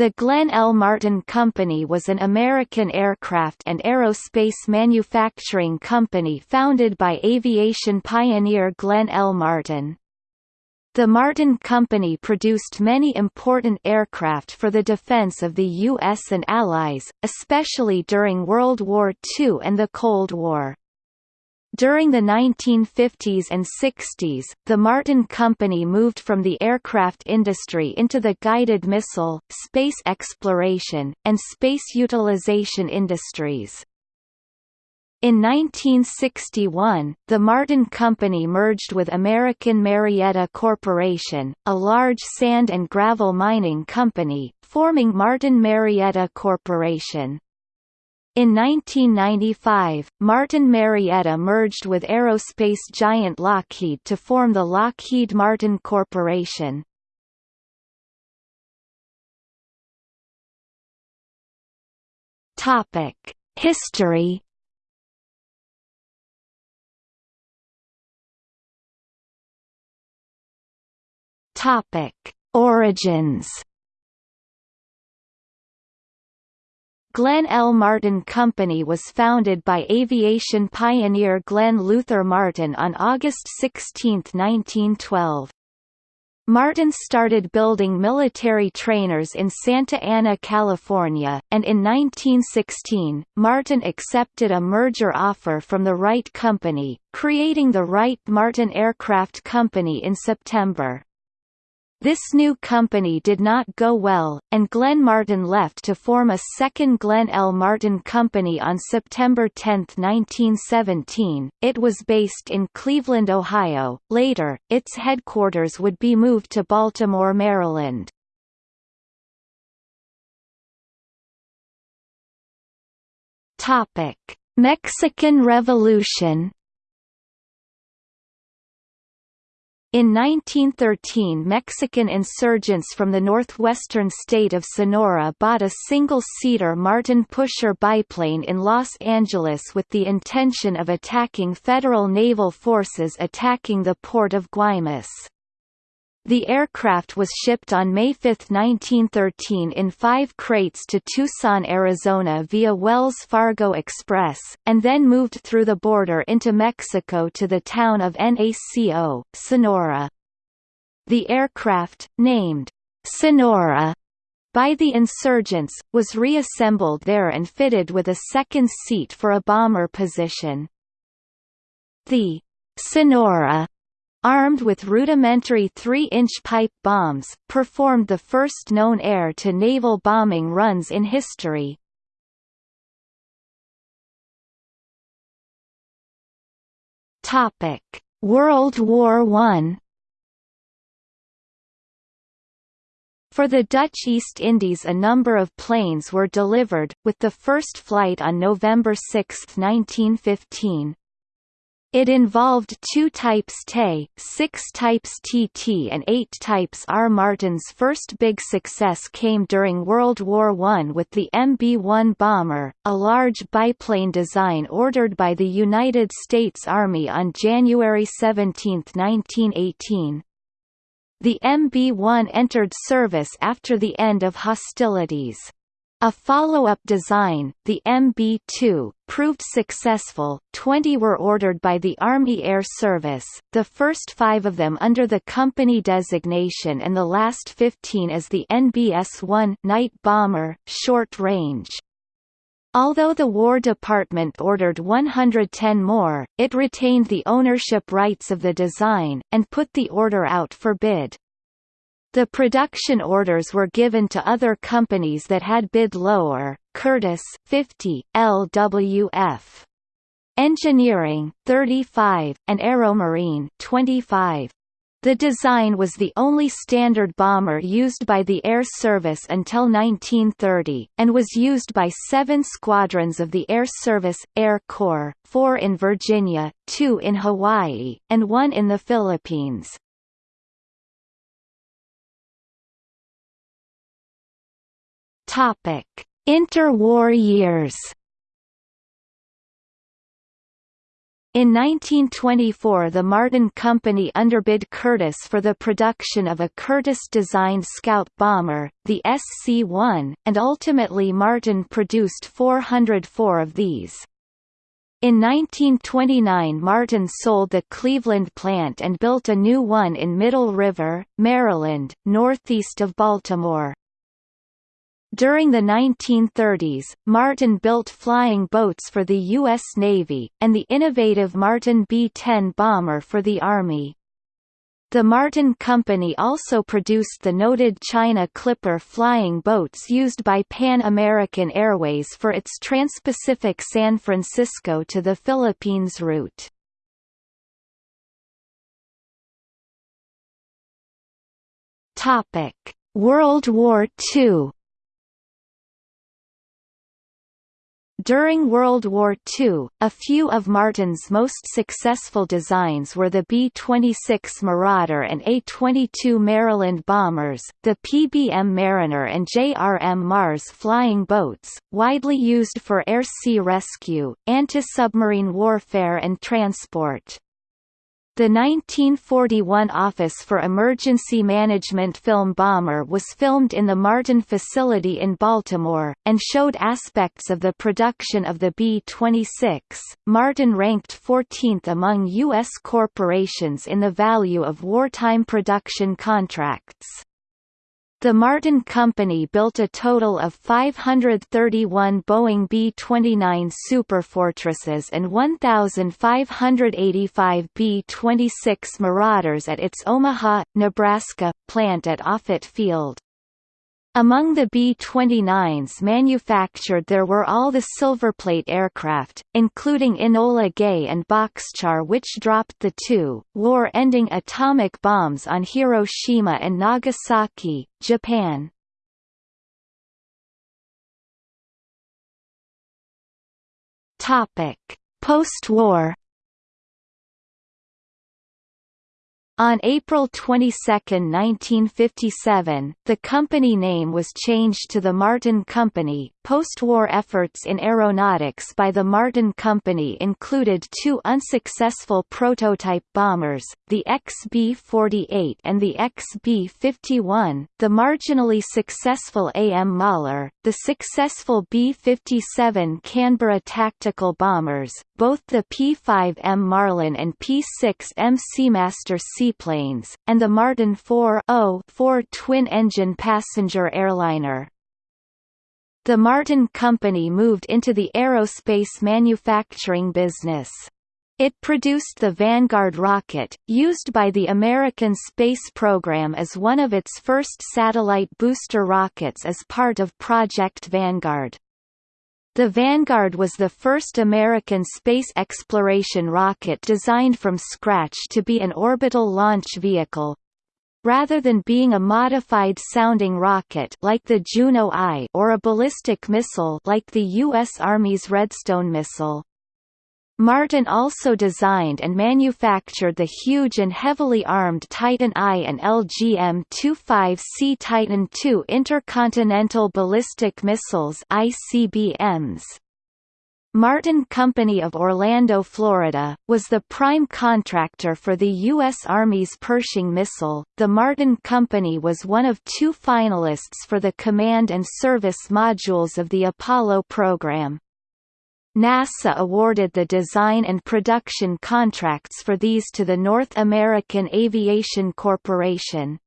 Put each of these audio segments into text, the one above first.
The Glenn L. Martin Company was an American aircraft and aerospace manufacturing company founded by aviation pioneer Glenn L. Martin. The Martin Company produced many important aircraft for the defense of the U.S. and Allies, especially during World War II and the Cold War. During the 1950s and 60s, the Martin Company moved from the aircraft industry into the guided missile, space exploration, and space utilization industries. In 1961, the Martin Company merged with American Marietta Corporation, a large sand and gravel mining company, forming Martin Marietta Corporation. In 1995, Martin Marietta merged with aerospace giant Lockheed to form the Lockheed Martin Corporation. History. Origins. Glenn L. Martin Company was founded by aviation pioneer Glenn Luther Martin on August 16, 1912. Martin started building military trainers in Santa Ana, California, and in 1916, Martin accepted a merger offer from the Wright Company, creating the Wright-Martin Aircraft Company in September. This new company did not go well, and Glenn Martin left to form a second Glenn L. Martin Company on September 10, 1917. It was based in Cleveland, Ohio. Later, its headquarters would be moved to Baltimore, Maryland. Topic: Mexican Revolution In 1913 Mexican insurgents from the northwestern state of Sonora bought a single-seater Martin Pusher biplane in Los Angeles with the intention of attacking federal naval forces attacking the port of Guaymas. The aircraft was shipped on May 5, 1913 in five crates to Tucson, Arizona via Wells Fargo Express, and then moved through the border into Mexico to the town of Naco, Sonora. The aircraft, named Sonora by the insurgents, was reassembled there and fitted with a second seat for a bomber position. The Sonora armed with rudimentary 3-inch pipe bombs, performed the first known air-to-naval bombing runs in history. World War I For the Dutch East Indies a number of planes were delivered, with the first flight on November 6, 1915. It involved two types TE, six types TT and eight types R. Martin's first big success came during World War I with the MB-1 bomber, a large biplane design ordered by the United States Army on January 17, 1918. The MB-1 entered service after the end of hostilities. A follow-up design, the MB-2, proved successful, 20 were ordered by the Army Air Service, the first five of them under the company designation and the last 15 as the NBS-1 night bomber, short range. Although the War Department ordered 110 more, it retained the ownership rights of the design, and put the order out for bid. The production orders were given to other companies that had bid lower, Curtiss 50, LWF. Engineering 35, and Aeromarine 25. The design was the only standard bomber used by the Air Service until 1930, and was used by seven squadrons of the Air Service, Air Corps, four in Virginia, two in Hawaii, and one in the Philippines. Topic: Interwar years. In 1924 the Martin Company underbid Curtiss for the production of a Curtiss-designed scout bomber, the SC-1, and ultimately Martin produced 404 of these. In 1929 Martin sold the Cleveland plant and built a new one in Middle River, Maryland, northeast of Baltimore. During the 1930s, Martin built flying boats for the U.S. Navy, and the innovative Martin B-10 bomber for the Army. The Martin Company also produced the noted China Clipper flying boats used by Pan American Airways for its Trans-Pacific San Francisco to the Philippines route. World War II During World War II, a few of Martin's most successful designs were the B-26 Marauder and A-22 Maryland bombers, the PBM Mariner and JRM Mars flying boats, widely used for air-sea rescue, anti-submarine warfare and transport. The 1941 Office for Emergency Management film Bomber was filmed in the Martin facility in Baltimore, and showed aspects of the production of the B-26. Martin ranked 14th among U.S. corporations in the value of wartime production contracts. The Martin Company built a total of 531 Boeing B-29 Superfortresses and 1,585 B-26 Marauders at its Omaha, Nebraska, plant at Offutt Field. Among the B-29s manufactured there were all the Silverplate aircraft, including Enola Gay and Boxcar which dropped the two, war-ending atomic bombs on Hiroshima and Nagasaki, Japan. Post-war On April 22, 1957, the company name was changed to the Martin Company. Post-war efforts in aeronautics by the Martin Company included two unsuccessful prototype bombers, the XB-48 and the XB-51, the marginally successful AM Mauler, the successful B-57 Canberra tactical bombers, both the P-5M Marlin and P-6M Seamaster seaplanes, and the Martin 4 twin-engine passenger airliner. The Martin Company moved into the aerospace manufacturing business. It produced the Vanguard rocket, used by the American space program as one of its first satellite booster rockets as part of Project Vanguard. The Vanguard was the first American space exploration rocket designed from scratch to be an orbital launch vehicle, rather than being a modified sounding rocket like the Juno I or a ballistic missile like the U.S. Army's Redstone missile. Martin also designed and manufactured the huge and heavily armed Titan I and LGM-25C Titan II intercontinental ballistic missiles ICBMs. Martin Company of Orlando, Florida, was the prime contractor for the U.S. Army's Pershing missile. The Martin Company was one of two finalists for the command and service modules of the Apollo program. NASA awarded the design and production contracts for these to the North American Aviation Corporation.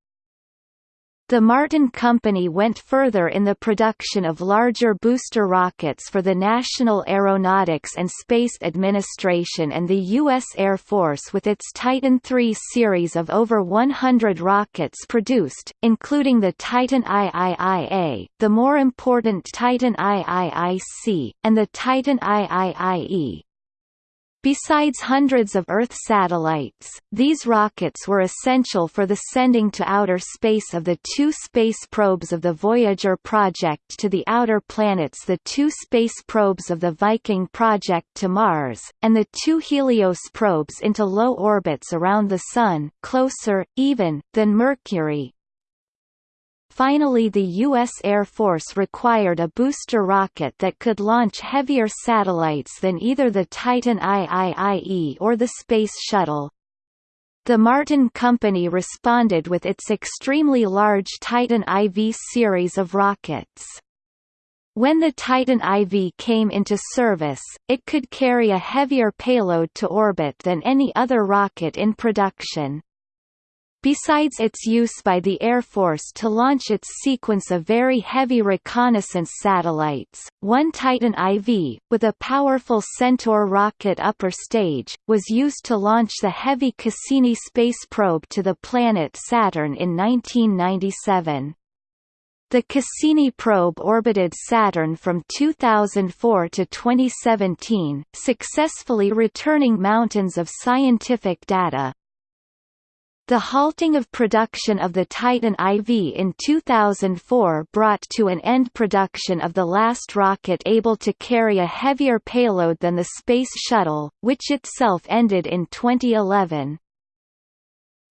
The Martin Company went further in the production of larger booster rockets for the National Aeronautics and Space Administration and the U.S. Air Force with its Titan III series of over 100 rockets produced, including the Titan IIIA, the more important Titan IIIC, and the Titan IIIE. Besides hundreds of Earth satellites, these rockets were essential for the sending to outer space of the two space probes of the Voyager project to the outer planets the two space probes of the Viking project to Mars, and the two Helios probes into low orbits around the Sun closer, even, than Mercury, Finally the U.S. Air Force required a booster rocket that could launch heavier satellites than either the Titan IIIE or the Space Shuttle. The Martin Company responded with its extremely large Titan IV series of rockets. When the Titan IV came into service, it could carry a heavier payload to orbit than any other rocket in production. Besides its use by the Air Force to launch its sequence of very heavy reconnaissance satellites, one Titan IV, with a powerful Centaur rocket upper stage, was used to launch the heavy Cassini space probe to the planet Saturn in 1997. The Cassini probe orbited Saturn from 2004 to 2017, successfully returning mountains of scientific data. The halting of production of the Titan IV in 2004 brought to an end production of the last rocket able to carry a heavier payload than the Space Shuttle, which itself ended in 2011.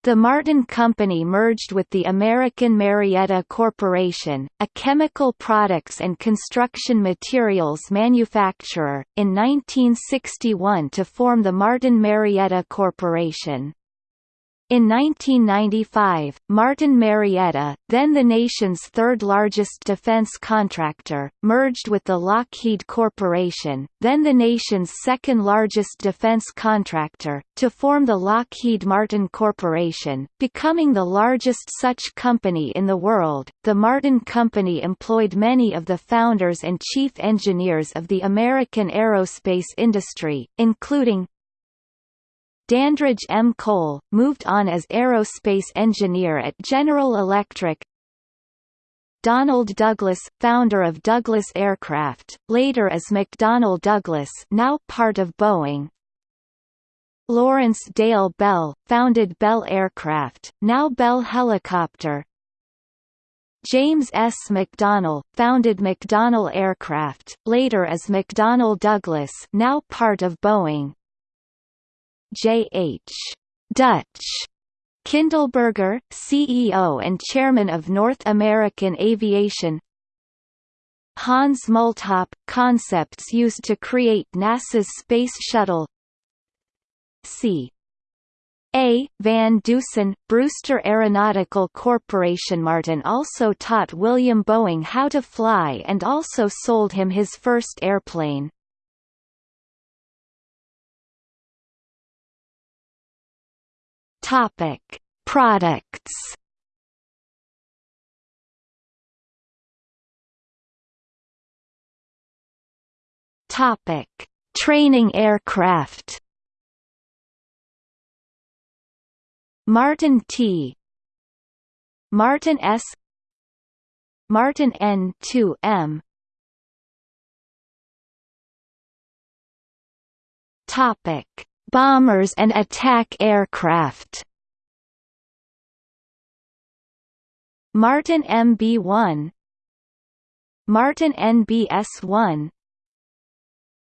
The Martin Company merged with the American Marietta Corporation, a chemical products and construction materials manufacturer, in 1961 to form the Martin Marietta Corporation. In 1995, Martin Marietta, then the nation's third-largest defense contractor, merged with the Lockheed Corporation, then the nation's second-largest defense contractor, to form the Lockheed Martin Corporation, becoming the largest such company in the world. The Martin Company employed many of the founders and chief engineers of the American aerospace industry, including Dandridge M. Cole, moved on as aerospace engineer at General Electric Donald Douglas, founder of Douglas Aircraft, later as McDonnell Douglas now part of Boeing Lawrence Dale Bell, founded Bell Aircraft, now Bell Helicopter James S. McDonnell, founded McDonnell Aircraft, later as McDonnell Douglas now part of Boeing J. H. Dutch Kindleberger, CEO and Chairman of North American Aviation Hans Multhopp – concepts used to create NASA's Space Shuttle C. A. Van Dusen, Brewster Aeronautical Corporation Martin also taught William Boeing how to fly and also sold him his first airplane. Topic: Products. Topic: Training aircraft. Martin T. Martin S. Martin N2M. Topic: bombers and attack aircraft. Martin MB-1 Martin NBS-1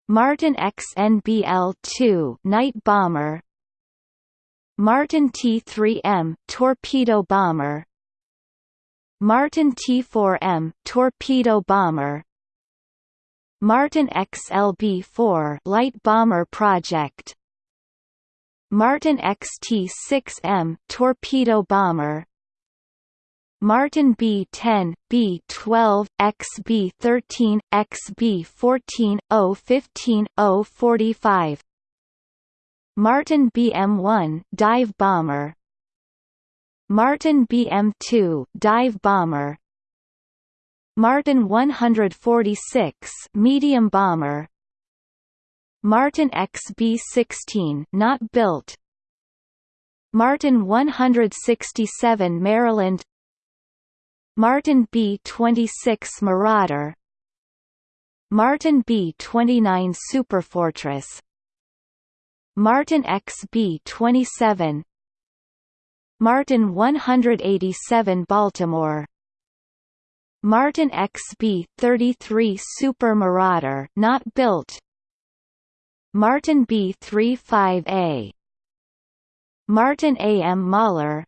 Martin XNBL-2 night bomber. Martin T-3M torpedo bomber. Martin T-4M torpedo bomber. Martin XLB-4 light bomber project Martin XT-6M torpedo bomber. Martin B-10, B-12, XB-13, XB-14, O-15, O-45 Martin BM-1 dive bomber. Martin BM-2 dive bomber. Martin 146 medium bomber Martin XB-16 not built. Martin 167 Maryland. Martin B-26 Marauder. Martin B-29 Superfortress. Martin XB-27 Martin 187 Baltimore. Martin XB-33 Super Marauder not built Martin B-35A Martin A. M. Mauler.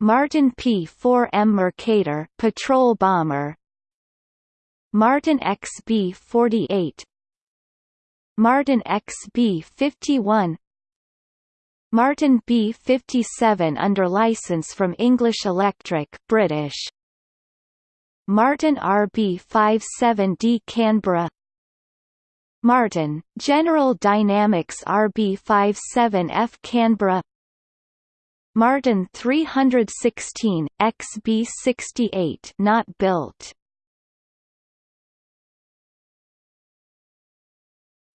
Martin P-4M Mercator patrol bomber. Martin XB-48 Martin XB-51 Martin B-57 under license from English Electric British. Martin RB-57D Canberra Martin, General Dynamics RB-57F Canberra. Martin 316, XB68 not built.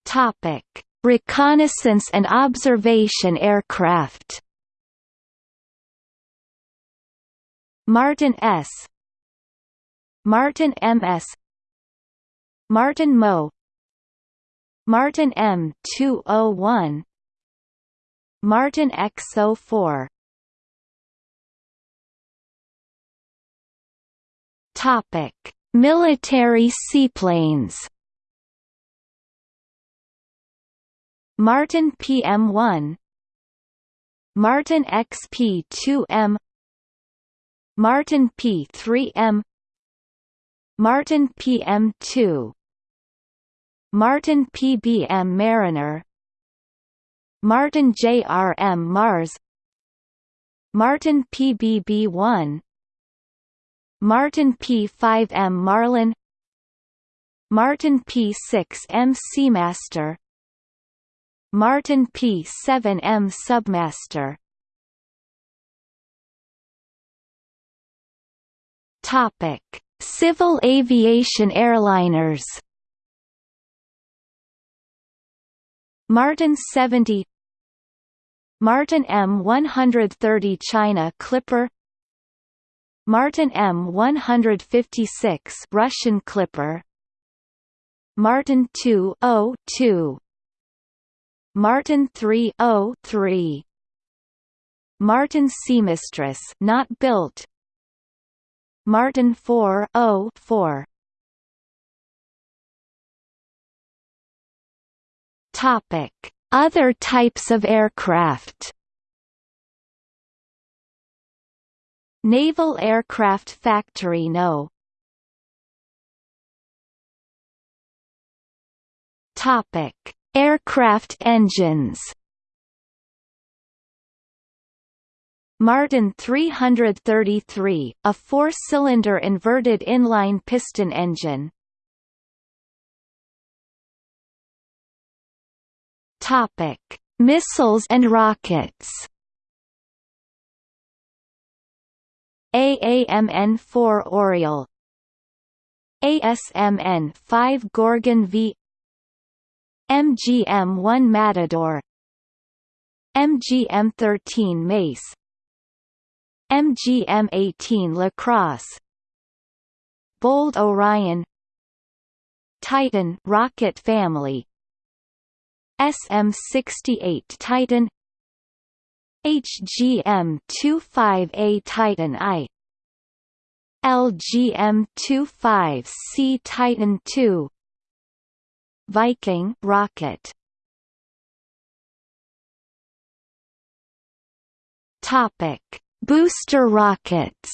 Topic: Reconnaissance and observation aircraft. Martin S. Martin MS Martin Mo Martin M201 Martin X04 Topic: Military seaplanes. Martin PM1 Martin XP2M Martin P3M Martin PM2 Martin PBM Mariner Martin JRM Mars Martin PBB1 Martin P5M Marlin Martin P6M Seamaster Martin P-7M Submaster. Topic: Civil aviation airliners. Martin 70 Martin M130 China Clipper Martin M156 Russian Clipper Martin 202 Martin 303 Martin Seamistress not built Martin 404 Other types of aircraft Naval Aircraft Factory No. Topic Aircraft engines Martin 333, a four-cylinder inverted inline piston engine. Topic: Missiles and rockets. AAMN-4 Oriole ASMN-5 Gorgon V MGM-1 Matador MGM-13 Mace MGM-18 Lacrosse Bold Orion Titan rocket family SM-68 Titan HGM-25A Titan I LGM-25C Titan II Viking rocket Topic: Booster rockets.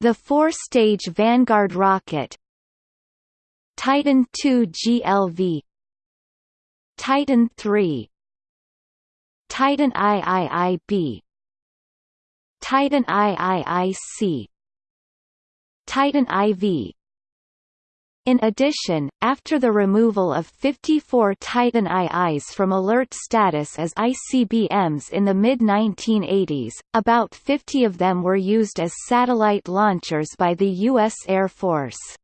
The four-stage Vanguard rocket Titan II GLV Titan III Titan IIIB Titan IIIC Titan IV in addition, after the removal of 54 Titan IIs from alert status as ICBMs in the mid-1980s, about 50 of them were used as satellite launchers by the U.S. Air Force.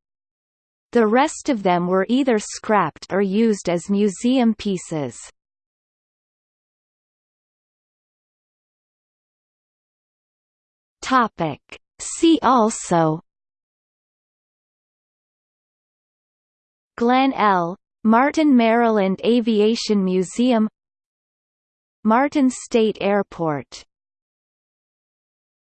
The rest of them were either scrapped or used as museum pieces. Topic. See also Glenn L. Martin Maryland Aviation Museum Martin State Airport